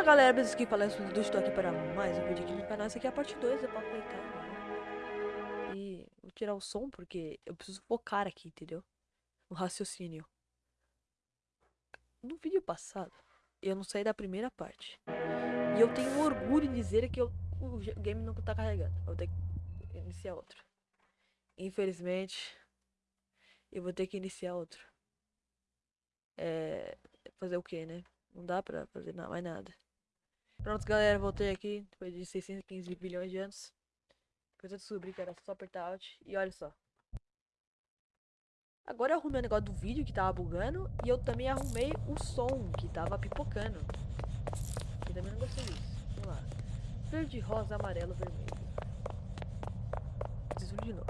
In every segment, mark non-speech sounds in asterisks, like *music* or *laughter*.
Fala galera, beleza aqui falando do estou aqui para mais um vídeo aqui no canal. Essa aqui é a parte 2 da Papai né? E vou tirar o som porque eu preciso focar aqui, entendeu? No raciocínio. No vídeo passado, eu não saí da primeira parte. E eu tenho orgulho em dizer que eu, o game não tá carregando. Eu vou ter que iniciar outro. Infelizmente, eu vou ter que iniciar outro. É. Fazer o que, né? Não dá pra fazer mais nada. Pronto, galera, voltei aqui depois de 615 bilhões de anos. Depois eu descobri que era só apertar Alt e olha só. Agora eu arrumei o negócio do vídeo que tava bugando e eu também arrumei o som que tava pipocando. Eu também não gostei disso. Vamos lá. Verde, rosa, amarelo, vermelho. Preciso de novo.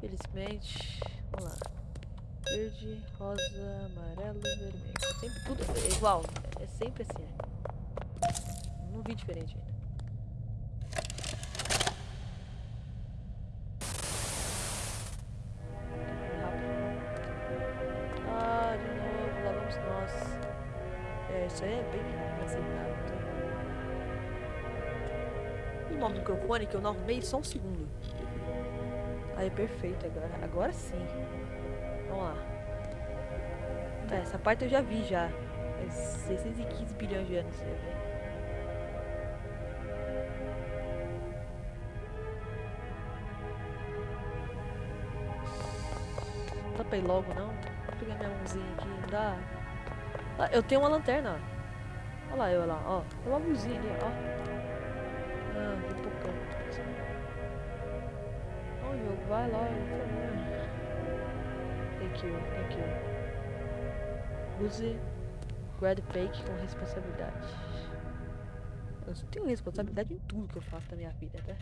Felizmente, vamos lá. Verde, rosa, amarelo, vermelho. Sempre tudo é igual. É sempre assim. Não vi diferente ainda. Ah, de novo, lá vamos nós. É, isso aí é bem aceitável. E o nome do microfone que eu não arrumei só um segundo. Aí, perfeito agora. Agora sim. Vamos lá. Tá, essa parte eu já vi já. É 615 bilhões de anos. Não dá pra ir logo não? Vou pegar minha mãozinha aqui, não dá? Ah, eu tenho uma lanterna. Olha lá eu lá, ó. Tem uma luzinha ali, ó. Ah, que pouco. Ó jogo, vai logo, por favor. Thank you, thank you. Use fake com responsabilidade. Eu tenho responsabilidade em tudo que eu faço na minha vida, tá?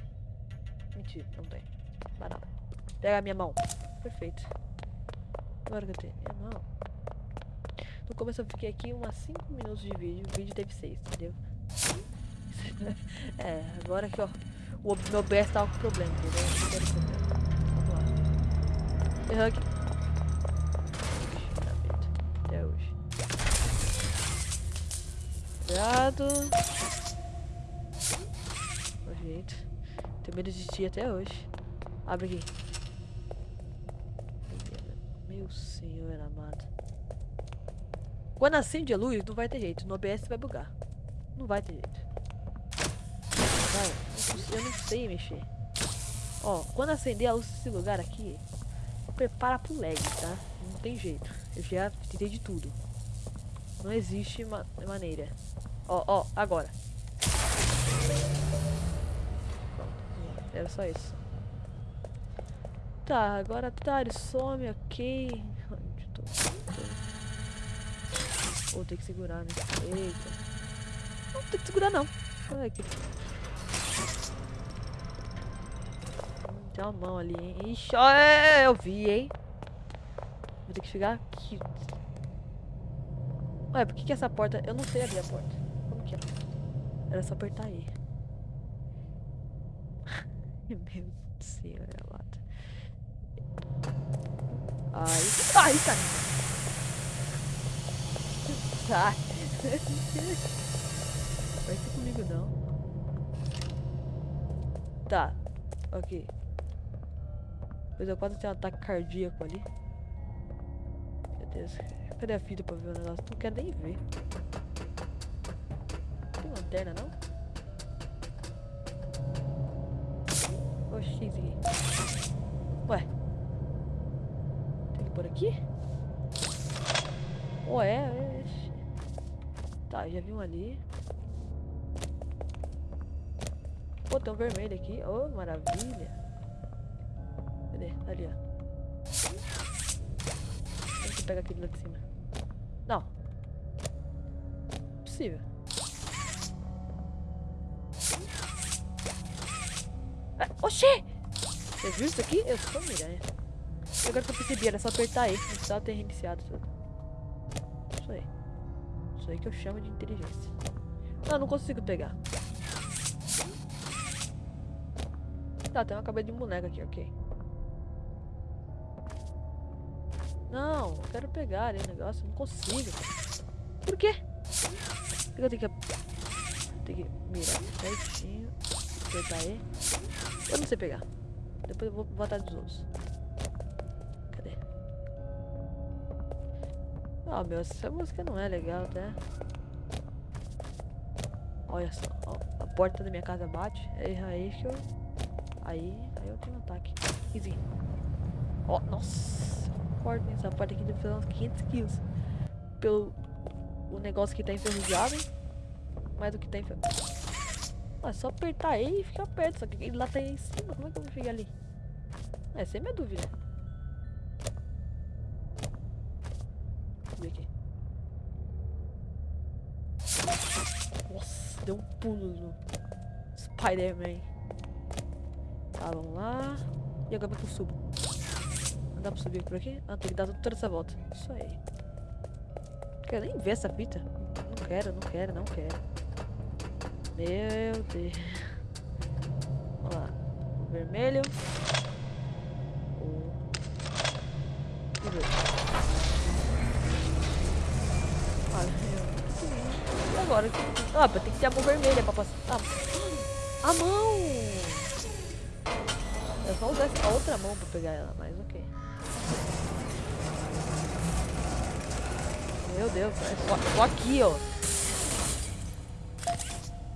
Mentira, não tem. Pega a minha mão. Perfeito. Agora que eu tenho minha mão. No começo eu fiquei aqui umas 5 minutos de vídeo. O vídeo teve 6, entendeu? *laughs* é, agora que ó, o meu BS tava com problema, entendeu? Quero problema. Vamos lá. Hug. Cuidado. O jeito. Tenho medo de ti até hoje. Abre aqui. Meu senhor amado. Quando acende a luz, não vai ter jeito. No OBS vai bugar. Não vai ter jeito. Vai. Eu não sei mexer. Ó, quando acender a luz desse lugar aqui, prepara pro lag, tá? Não tem jeito. Eu já tentei de tudo. Não existe ma maneira. Ó, ó, agora. Era só isso. Tá, agora tá, some, ok. Onde tô? Vou ter que segurar, né? Eita. Não tem que segurar, não. Olha aqui. Tem uma mão ali, hein? Ixi, ó, é, eu vi, hein? Vou ter que chegar aqui. Ué, por que que essa porta... Eu não sei abrir a porta. Era só apertar aí. *laughs* Meu Deus do céu, é lata. Ai, ai, cara. Sai. *laughs* Vai ser comigo não. Tá. Ok. Pois eu quase tenho um ataque cardíaco ali. Deus. Cadê a fita pra ver o negócio? Não quero nem ver lanterna, não? Oxi, aqui. Ué. Tem que por aqui? Ué, é. Tá, já vi um ali. Pô, tem um vermelho aqui. Oh, maravilha. Cadê? Ali, ó. Que pegar aquele lá de cima. Não. Possível. Oxê! Você viu isso aqui? Eu sou miranha. Agora que eu percebi, era só apertar E. Não precisava ter reiniciado tudo. Isso aí. Isso aí que eu chamo de inteligência. Não, não consigo pegar. Tá, tem uma cabeça de boneca aqui, ok. Não, eu quero pegar o negócio. Não consigo. Por quê? Eu tenho que... Tem que mirar certinho. Apertar E. Eu não sei pegar. Depois eu vou botar dos outros. Cadê? Ah, meu, essa música não é legal, tá? Olha só, ó, a porta da minha casa bate. É aí que eu... Aí, aí eu tenho um ataque. Easy. Ó, nossa. Forte essa porta aqui deve fazer uns 500 quilos. Pelo o negócio que tá enferrujado, hein? Mais do que tá enferrujado. É só apertar ele e ficar perto. Só que ele lá tá aí em cima. Como é que eu vou chegar ali? É a minha dúvida. Aqui. Nossa, deu um pulo no Spider-Man. Tá, vamos lá. E agora como é que eu subo? Não dá pra subir por aqui? Ah, tem que dar toda essa volta. Isso aí. Quero nem ver essa fita. Não quero, não quero, não quero. Meu Deus. Vamos lá. O vermelho. O... E verde. Olha, eu... E agora? Ah, tem que ter a mão vermelha pra passar. Ah. A mão! Eu só usar a outra mão pra pegar ela, mas ok. Meu Deus, é só, só aqui, ó.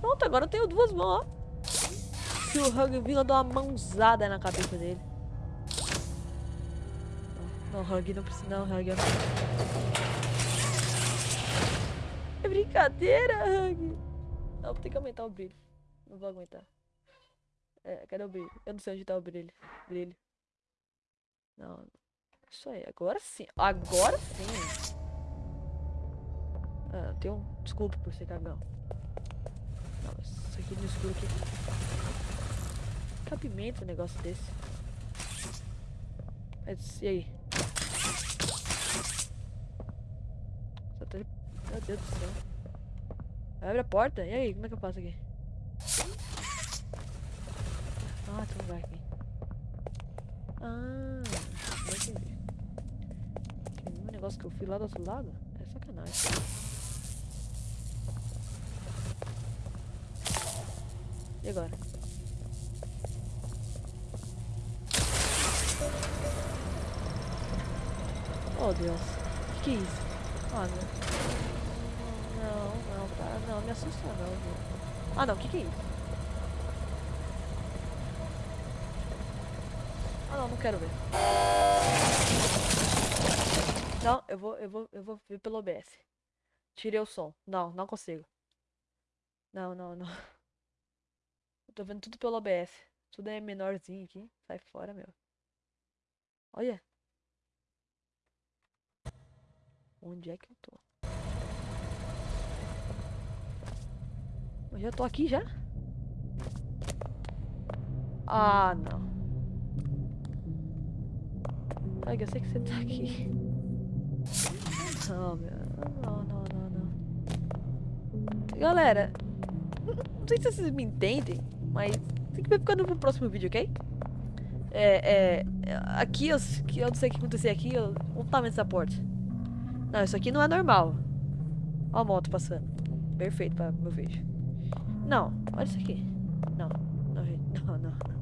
Pronto, agora eu tenho duas mãos, ó. Se o Hug vir, eu dou uma mãozada na cabeça dele. Não, Hug, não precisa não, Hug. É brincadeira, Hug. Não, tem que aumentar o brilho. Não vou aguentar. É, cadê o brilho? Eu não sei onde tá o brilho. Brilho. Não. Isso aí, agora sim. Agora sim. Um... Desculpa por ser cagão. Não, isso aqui no escuro aqui. Cabimento um negócio desse. Mas, e aí? Tá... Meu Deus do céu. Abre a porta. E aí, como é que eu passo aqui? Ah, tem um lugar aqui. Ah, não entendi. Tem um negócio que eu fui lá do outro lado? É sacanagem. E agora? Oh Deus. Que que é isso? Ah, não. Não, não, tá. Não, me assustou não, viu? Ah não, que que é isso? Ah não, não quero ver. Não, eu vou, eu vou, eu vou ver pelo OBS. Tirei o som. Não, não consigo. Não, não, não. Tô vendo tudo pelo OBS. Tudo é menorzinho aqui. Sai fora, meu. Olha. Onde é que eu tô? Eu já tô aqui já? Ah, não. Ai, eu sei que você tá aqui. *laughs* Não, meu. Não, não, não, não. Galera, não sei se vocês me entendem. Mas tem que ver ficando pro próximo vídeo, ok? É, é... Aqui, eu, eu não sei o que aconteceu aqui. Eu, o tamanho dessa porta. Não, isso aqui não é normal. Olha a moto passando. Perfeito para meu vídeo. Não, olha isso aqui. Não, não, *laughs* não, não, não.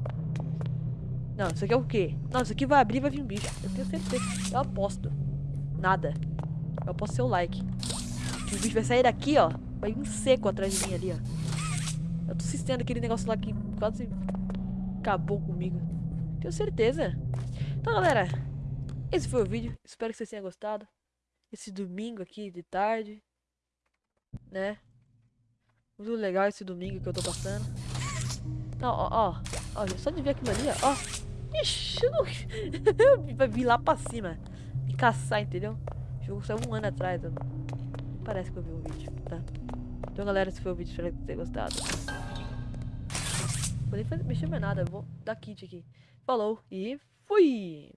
Não, isso aqui é o quê? Não, isso aqui vai abrir e vai vir um bicho. Eu tenho certeza. Eu aposto. Nada. Eu aposto seu like. O bicho vai sair daqui, ó. Vai vir seco atrás de mim ali, ó. Eu tô assistindo aquele negócio lá que quase acabou comigo. Tenho certeza. Então, galera, esse foi o vídeo. Espero que vocês tenham gostado. Esse domingo aqui de tarde, né? Muito legal esse domingo que eu tô passando. Não, ó, ó, ó, só de ver aquilo ali, ó. Ixi, eu não... *laughs* vai vir lá pra cima. Me caçar, entendeu? O jogo saiu um ano atrás. Parece que eu vi um vídeo, tá? Então, galera, esse foi o vídeo. Espero que tenham gostado. Não vou nem fazer, mexer mais nada. Eu vou dar kit aqui. Falou e fui!